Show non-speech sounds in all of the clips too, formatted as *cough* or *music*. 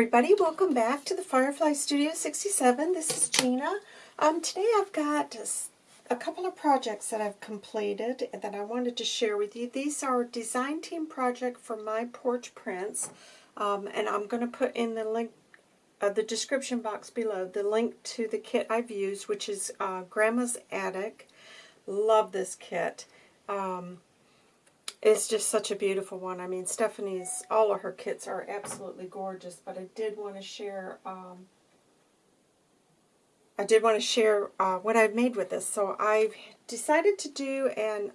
everybody, welcome back to the Firefly Studio 67. This is Gina. Um, today I've got a couple of projects that I've completed that I wanted to share with you. These are design team project for my porch prints, um, and I'm going to put in the link, uh, the description box below, the link to the kit I've used, which is uh, Grandma's Attic. Love this kit. Um, it's just such a beautiful one. I mean, Stephanie's, all of her kits are absolutely gorgeous, but I did want to share, um, I did want to share uh, what I've made with this. So I've decided to do, an,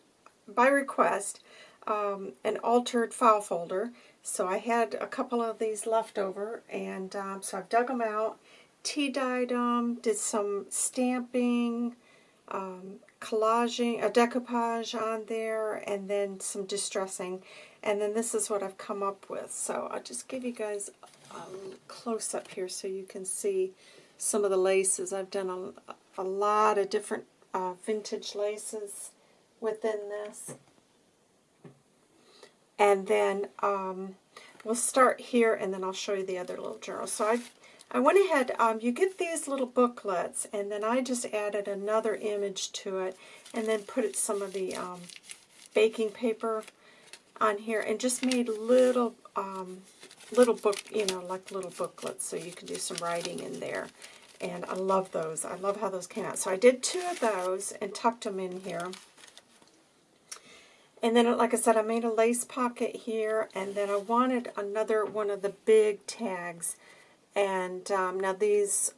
by request, um, an altered file folder. So I had a couple of these left over, and um, so I've dug them out, tea-dyed them, did some stamping, um, collaging, a decoupage on there, and then some distressing. And then this is what I've come up with. So I'll just give you guys a close-up here so you can see some of the laces. I've done a, a lot of different uh, vintage laces within this. And then um, we'll start here, and then I'll show you the other little journal. So I've I went ahead, um, you get these little booklets, and then I just added another image to it, and then put it, some of the um, baking paper on here, and just made little, um, little book, you know, like little booklets, so you can do some writing in there. And I love those. I love how those came out. So I did two of those and tucked them in here. And then, like I said, I made a lace pocket here, and then I wanted another one of the big tags and um, now these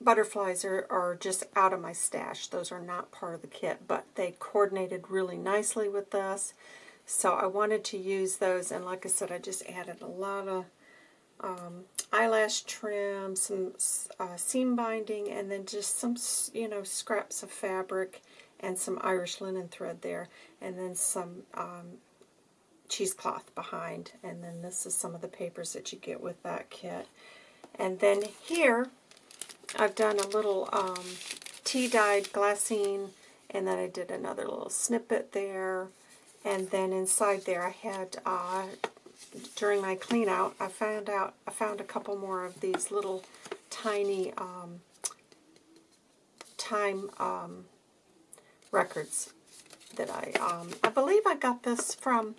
butterflies are, are just out of my stash. Those are not part of the kit, but they coordinated really nicely with this. So I wanted to use those, and like I said, I just added a lot of um, eyelash trim, some uh, seam binding, and then just some, you know, scraps of fabric and some Irish linen thread there, and then some um, cheesecloth behind. And then this is some of the papers that you get with that kit. And then here, I've done a little um, tea-dyed glassine, and then I did another little snippet there. And then inside there I had, uh, during my clean out, I found out, I found a couple more of these little tiny um, time um, records that I, um, I believe I got this from,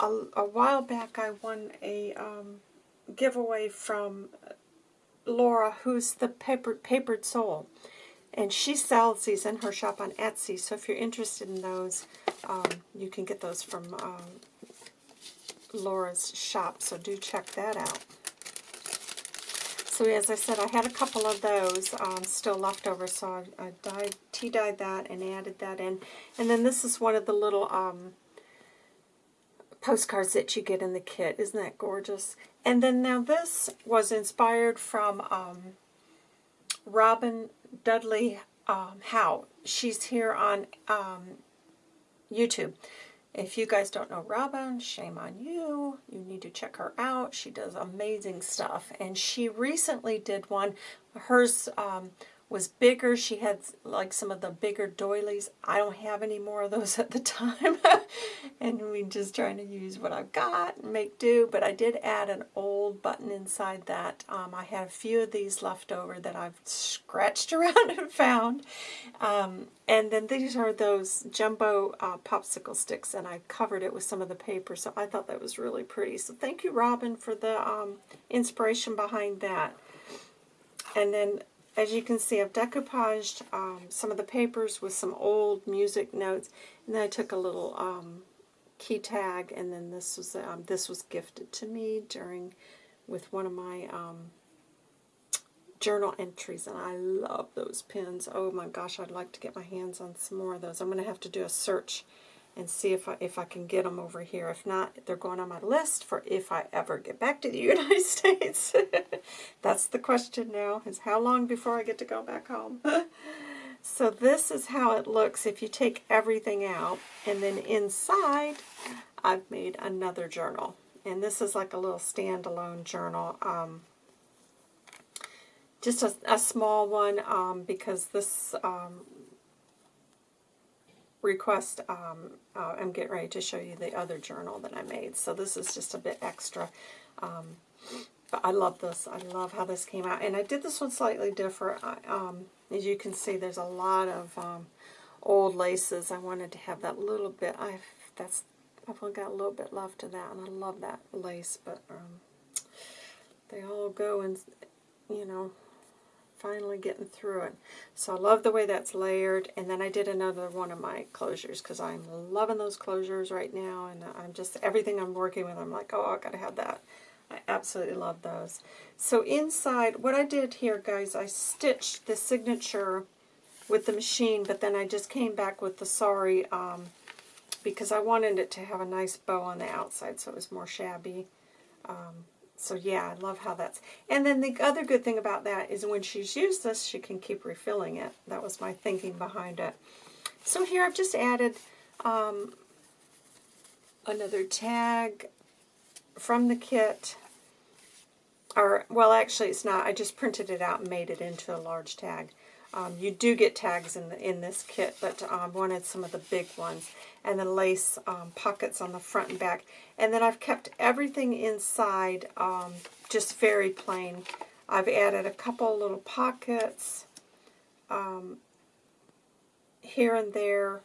a, a while back I won a, um, giveaway from Laura, who's the papered, papered soul. And she sells these in her shop on Etsy. So if you're interested in those, um, you can get those from um, Laura's shop. So do check that out. So as I said, I had a couple of those um, still left over. So I, I dyed, tea-dyed that and added that in. And then this is one of the little um, postcards that you get in the kit. Isn't that gorgeous? And then now this was inspired from um, Robin Dudley um, Howe. She's here on um, YouTube. If you guys don't know Robin, shame on you. You need to check her out. She does amazing stuff. And she recently did one. Hers um, was bigger. She had like some of the bigger doilies. I don't have any more of those *laughs* at the time. *laughs* and we just trying to use what I've got and make do. But I did add an old button inside that. Um, I had a few of these left over that I've scratched *laughs* around and found. Um, and then these are those jumbo uh, popsicle sticks. And I covered it with some of the paper. So I thought that was really pretty. So thank you, Robin, for the um, inspiration behind that. And then as you can see, I've decoupaged um, some of the papers with some old music notes, and then I took a little um, key tag, and then this was um, this was gifted to me during with one of my um, journal entries, and I love those pins. Oh my gosh, I'd like to get my hands on some more of those. I'm going to have to do a search and see if I, if I can get them over here. If not, they're going on my list for if I ever get back to the *laughs* United States. *laughs* That's the question now, is how long before I get to go back home? *laughs* so this is how it looks if you take everything out. And then inside, I've made another journal. And this is like a little standalone journal. Um, just a, a, small one um, because this um, request, um, uh, I'm getting ready to show you the other journal that I made. So this is just a bit extra. Um, but I love this. I love how this came out. And I did this one slightly different. I, um, as you can see, there's a lot of um, old laces. I wanted to have that little bit. I that's I've only got a little bit left of that, and I love that lace. But um, they all go and you know finally getting through it. So I love the way that's layered. And then I did another one of my closures because I'm loving those closures right now. And I'm just, everything I'm working with, I'm like, oh, i got to have that. I absolutely love those. So inside, what I did here, guys, I stitched the signature with the machine, but then I just came back with the sorry um, because I wanted it to have a nice bow on the outside so it was more shabby. Um, so yeah, I love how that's... And then the other good thing about that is when she's used this, she can keep refilling it. That was my thinking behind it. So here I've just added um, another tag from the kit. Well, actually it's not. I just printed it out and made it into a large tag. Um, you do get tags in the, in this kit, but I um, wanted some of the big ones. And the lace um, pockets on the front and back. And then I've kept everything inside um, just very plain. I've added a couple little pockets um, here and there.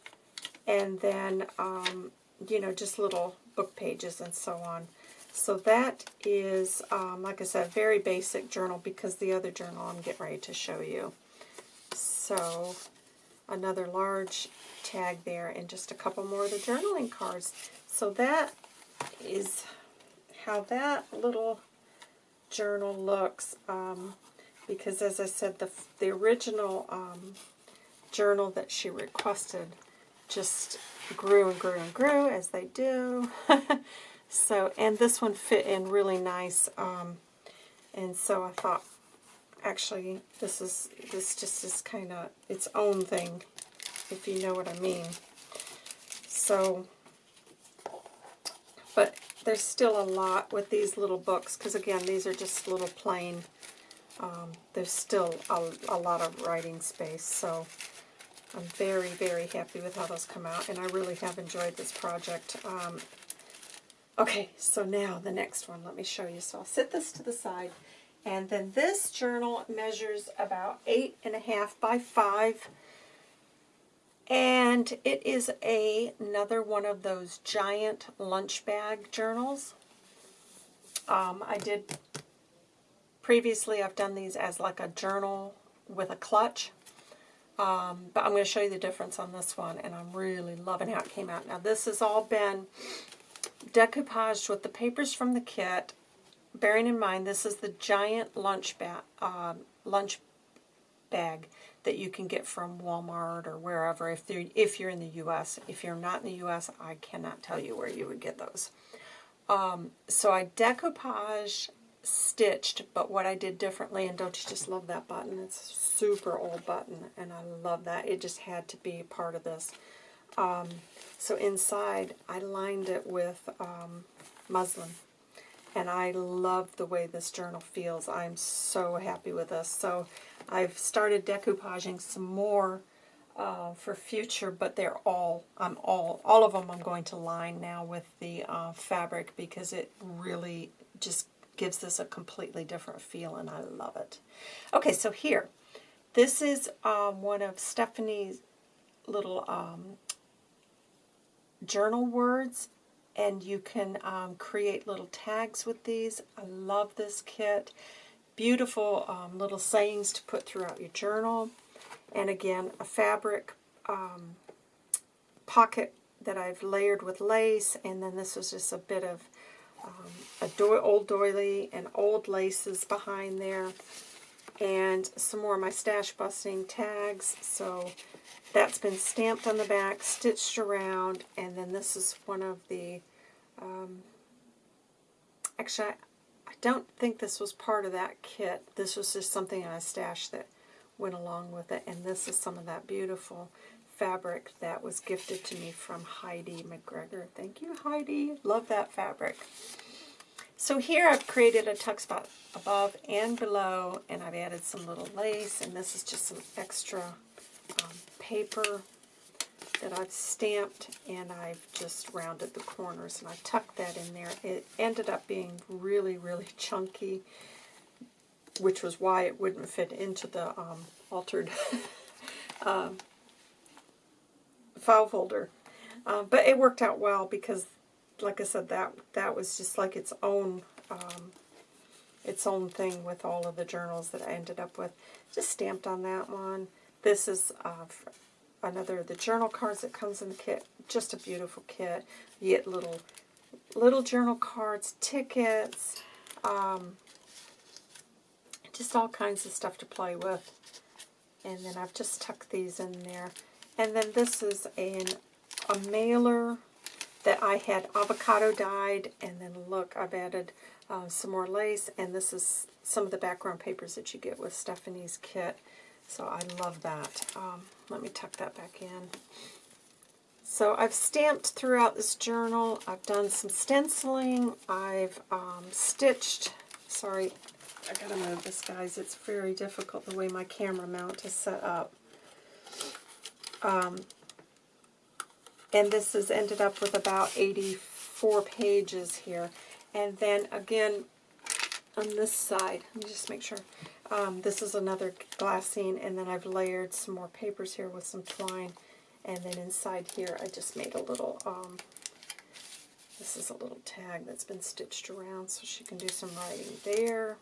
And then, um, you know, just little book pages and so on. So that is, like I said, very basic journal because the other journal I'm getting ready to show you. So another large tag there and just a couple more of the journaling cards. So that is how that little journal looks um, because as I said the, the original um, journal that she requested just grew and grew and grew as they do. *laughs* so and this one fit in really nice um, and so I thought actually this is this just is kind of its own thing if you know what I mean. So but there's still a lot with these little books because again these are just little plain um, there's still a, a lot of writing space so I'm very very happy with how those come out and I really have enjoyed this project um, okay so now the next one let me show you so I'll set this to the side and then this journal measures about eight and a half by five. And it is a, another one of those giant lunch bag journals. Um, I did, previously I've done these as like a journal with a clutch. Um, but I'm going to show you the difference on this one, and I'm really loving how it came out. Now this has all been decoupaged with the papers from the kit bearing in mind this is the giant lunch, ba uh, lunch bag that you can get from Walmart or wherever if, if you're in the U.S. If you're not in the U.S., I cannot tell you where you would get those. Um, so I decoupage stitched, but what I did differently, and don't you just love that button? It's a super old button, and I love that. It just had to be part of this. Um, so inside, I lined it with um, muslin and I love the way this journal feels. I'm so happy with this. So I've started decoupaging some more uh, for future, but they're all, I'm all, all of them I'm going to line now with the uh, fabric because it really just gives this a completely different feel and I love it. Okay, so here, this is um, one of Stephanie's little um, journal words and you can um, create little tags with these. I love this kit. Beautiful um, little sayings to put throughout your journal. And again, a fabric um, pocket that I've layered with lace, and then this was just a bit of um, a do old doily and old laces behind there, and some more of my stash busting tags. So that's been stamped on the back, stitched around, and then this is one of the, um, actually, I, I don't think this was part of that kit. This was just something I stashed that went along with it, and this is some of that beautiful fabric that was gifted to me from Heidi McGregor. Thank you, Heidi. Love that fabric. So here I've created a tuck spot above and below, and I've added some little lace, and this is just some extra paper that I've stamped and I've just rounded the corners and I tucked that in there. It ended up being really, really *laughs* chunky, which was why it wouldn't fit into the um, altered *laughs* um, file folder. Uh, but it worked out well because, like I said, that that was just like its own um, its own thing with all of the journals that I ended up with. Just stamped on that one. This is uh, another of the journal cards that comes in the kit. Just a beautiful kit. You get little little journal cards, tickets, um, just all kinds of stuff to play with. And then I've just tucked these in there. And then this is an, a mailer that I had avocado dyed. And then look, I've added uh, some more lace. And this is some of the background papers that you get with Stephanie's kit. So I love that. Um, let me tuck that back in. So I've stamped throughout this journal. I've done some stenciling. I've um, stitched, sorry, I gotta move this, guys. It's very difficult the way my camera mount is set up. Um, and this has ended up with about 84 pages here. And then again, on this side, let me just make sure. Um, this is another glassine, and then I've layered some more papers here with some twine. And then inside here, I just made a little, um, this is a little tag that's been stitched around, so she can do some writing there.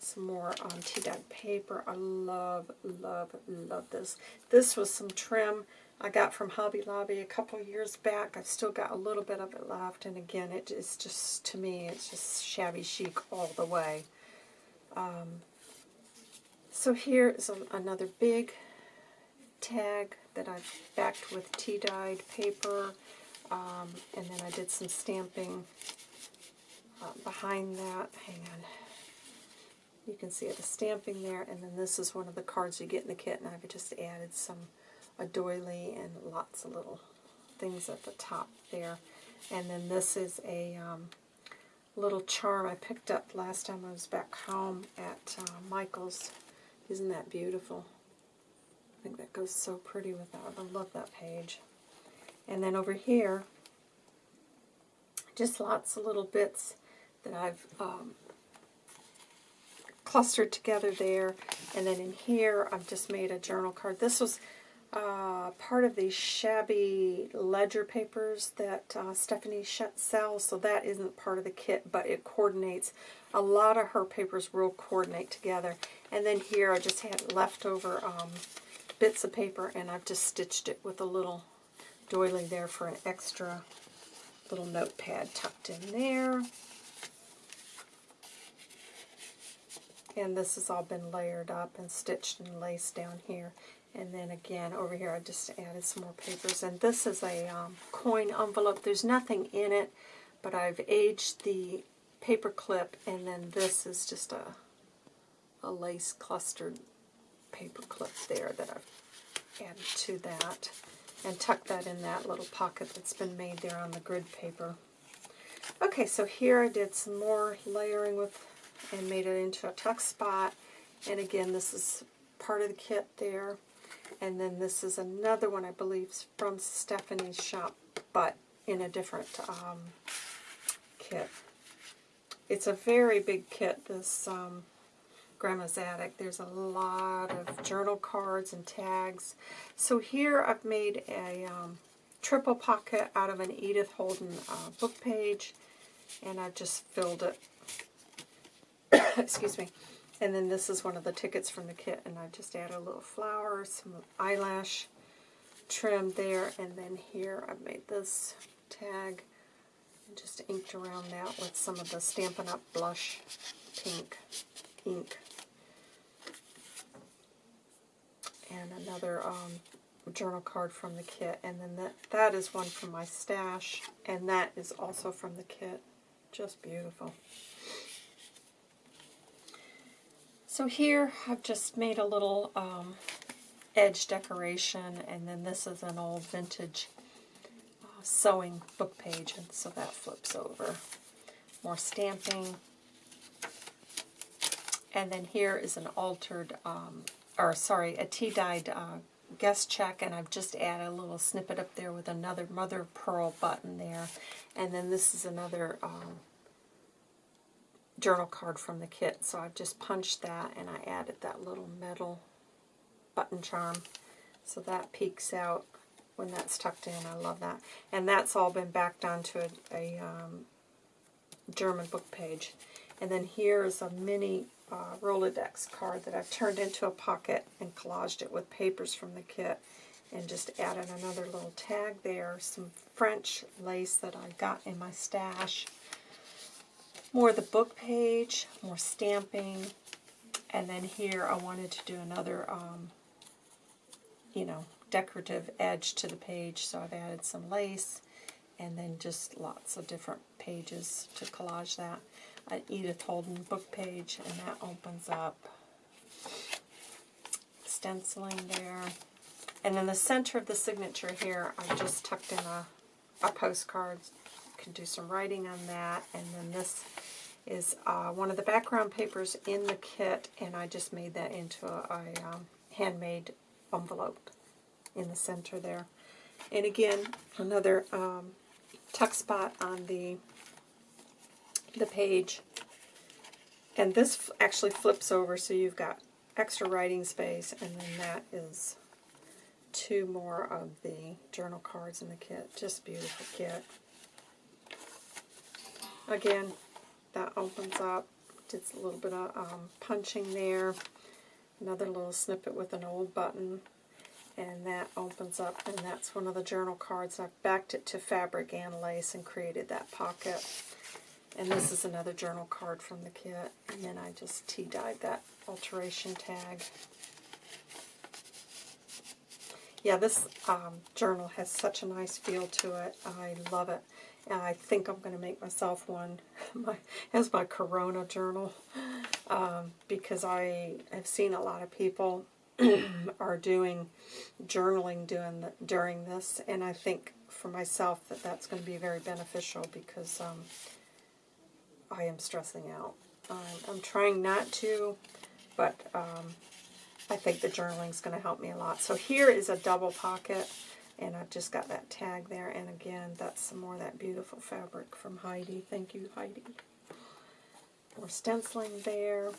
Some more um, tea-dyed paper. I love, love, love this. This was some trim I got from Hobby Lobby a couple years back. I've still got a little bit of it left, and again, it is just, to me, it's just shabby chic all the way. Um, so here is a, another big tag that I've backed with tea-dyed paper, um, and then I did some stamping uh, behind that. Hang on. You can see the stamping there, and then this is one of the cards you get in the kit, and I've just added some a doily and lots of little things at the top there. And then this is a um, little charm I picked up last time I was back home at uh, Michael's. Isn't that beautiful? I think that goes so pretty with that. I love that page. And then over here, just lots of little bits that I've um, clustered together there. And then in here, I've just made a journal card. This was uh, part of these shabby ledger papers that uh, Stephanie sells, so that isn't part of the kit, but it coordinates. A lot of her papers will coordinate together. And then here I just had leftover um, bits of paper, and I've just stitched it with a little doily there for an extra little notepad tucked in there. And this has all been layered up and stitched and laced down here. And then again, over here, I just added some more papers. And this is a um, coin envelope. There's nothing in it, but I've aged the paper clip, and then this is just a, a lace clustered paper clip there that I've added to that. And tucked that in that little pocket that's been made there on the grid paper. Okay, so here I did some more layering with and made it into a tuck spot. And again, this is part of the kit there. And then this is another one, I believe, from Stephanie's shop, but in a different um, kit. It's a very big kit, this um, Grandma's Attic. There's a lot of journal cards and tags. So here I've made a um, triple pocket out of an Edith Holden uh, book page, and I've just filled it. *coughs* Excuse me. And then this is one of the tickets from the kit, and I just add a little flower, some eyelash trim there, and then here I've made this tag and just inked around that with some of the Stampin' Up! blush pink ink. And another um, journal card from the kit, and then that, that is one from my stash, and that is also from the kit. Just beautiful. So here I've just made a little um, edge decoration, and then this is an old vintage uh, sewing book page, and so that flips over. More stamping. And then here is an altered, um, or sorry, a tea-dyed uh, guest check, and I've just added a little snippet up there with another mother of pearl button there. And then this is another um, journal card from the kit. So I've just punched that, and I added that little metal button charm. So that peeks out when that's tucked in. I love that. And that's all been backed onto a, a um, German book page. And then here is a mini uh, Rolodex card that I've turned into a pocket and collaged it with papers from the kit and just added another little tag there, some French lace that I got in my stash, more of the book page, more stamping, and then here I wanted to do another, um, you know, decorative edge to the page, so I've added some lace and then just lots of different pages to collage that. An Edith Holden book page, and that opens up. Stenciling there. And in the center of the signature here, I just tucked in a, a postcard. Can do some writing on that. And then this is uh, one of the background papers in the kit, and I just made that into a, a um, handmade envelope in the center there. And again, another um, tuck spot on the the page. And this actually flips over so you've got extra writing space and then that is two more of the journal cards in the kit. Just beautiful kit. Again, that opens up. Just a little bit of um, punching there. Another little snippet with an old button. And that opens up, and that's one of the journal cards. I've backed it to fabric and lace and created that pocket. And this is another journal card from the kit. And then I just tea-dyed that alteration tag. Yeah, this um, journal has such a nice feel to it. I love it. And I think I'm going to make myself one *laughs* my, as my Corona journal um, because I have seen a lot of people *clears throat* are doing journaling doing the, during this, and I think for myself that that's going to be very beneficial because um, I am stressing out. Um, I'm trying not to, but um, I think the journaling is going to help me a lot. So here is a double pocket, and I've just got that tag there. And again, that's some more of that beautiful fabric from Heidi. Thank you, Heidi. More stenciling there.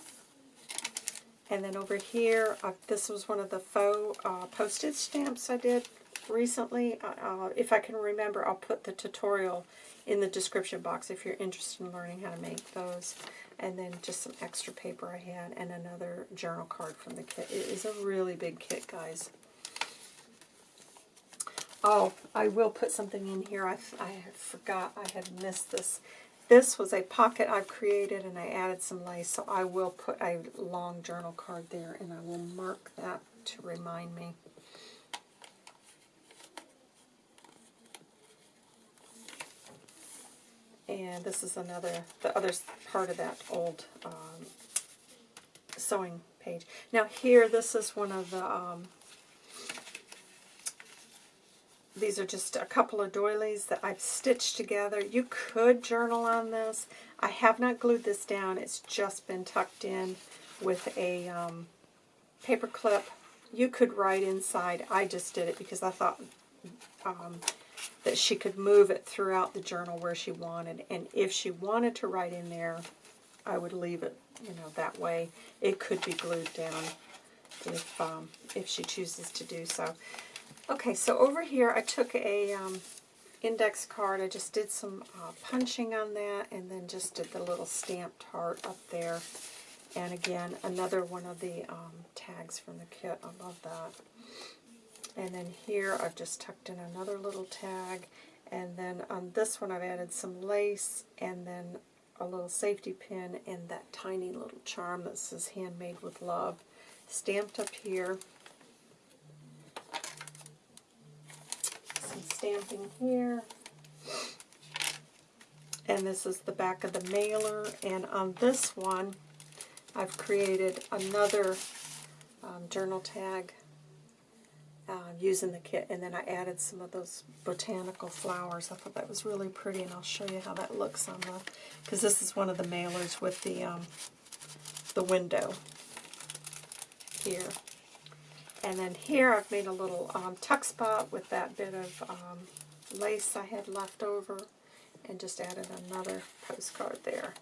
And then over here, uh, this was one of the faux uh, postage stamps I did recently. Uh, uh if I can remember, I'll put the tutorial in the description box if you're interested in learning how to make those. And then just some extra paper I had and another journal card from the kit. It is a really big kit, guys. Oh, I will put something in here. I, I forgot I had missed this. This was a pocket I've created and I added some lace, so I will put a long journal card there and I will mark that to remind me. And this is another, the other part of that old um, sewing page. Now here, this is one of the, um, these are just a couple of doilies that I've stitched together. You could journal on this. I have not glued this down. It's just been tucked in with a um, paper clip. You could write inside. I just did it because I thought um, that she could move it throughout the journal where she wanted. And if she wanted to write in there, I would leave it, you know, that way. It could be glued down if, um, if she chooses to do so. Okay, so over here I took a um, index card. I just did some uh, punching on that and then just did the little stamped heart up there. And again, another one of the um, tags from the kit. I love that. And then here I've just tucked in another little tag. And then on this one I've added some lace and then a little safety pin and that tiny little charm that says handmade with love stamped up here. Some stamping here. And this is the back of the mailer. And on this one, I've created another um, journal tag uh, using the kit, and then I added some of those botanical flowers. I thought that was really pretty, and I'll show you how that looks on the, because this is one of the mailers with the, um, the window here. And then here I've made a little um, tuck spot with that bit of um, lace I had left over and just added another postcard there.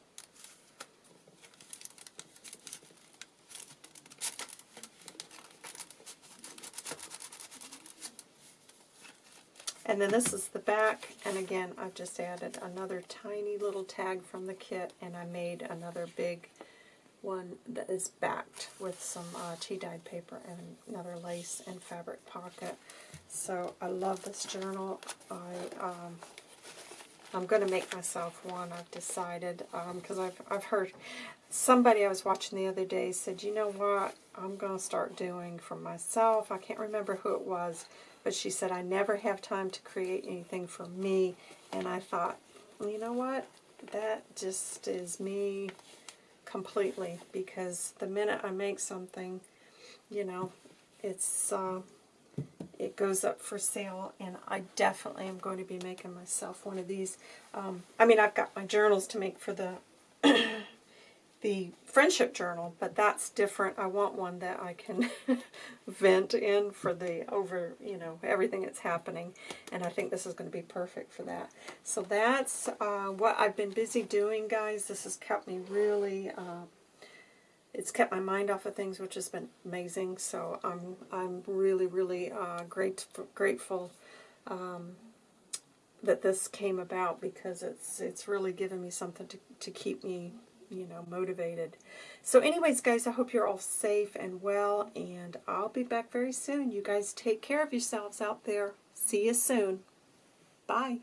And then this is the back, and again, I've just added another tiny little tag from the kit, and I made another big one that is backed with some uh, tea-dyed paper and another lace and fabric pocket. So I love this journal. I, um, I'm going to make myself one, I've decided, because um, I've, I've heard somebody I was watching the other day said, you know what, I'm going to start doing for myself. I can't remember who it was, but she said, I never have time to create anything for me. And I thought, well, you know what? That just is me completely. Because the minute I make something, you know, it's uh, it goes up for sale. And I definitely am going to be making myself one of these. Um, I mean, I've got my journals to make for the the friendship journal, but that's different. I want one that I can *laughs* vent in for the over, you know, everything that's happening, and I think this is going to be perfect for that. So that's uh, what I've been busy doing, guys. This has kept me really, uh, it's kept my mind off of things, which has been amazing. So I'm I'm really really uh, great grateful. Um, that this came about because it's it's really given me something to, to keep me you know, motivated. So anyways, guys, I hope you're all safe and well, and I'll be back very soon. You guys take care of yourselves out there. See you soon. Bye.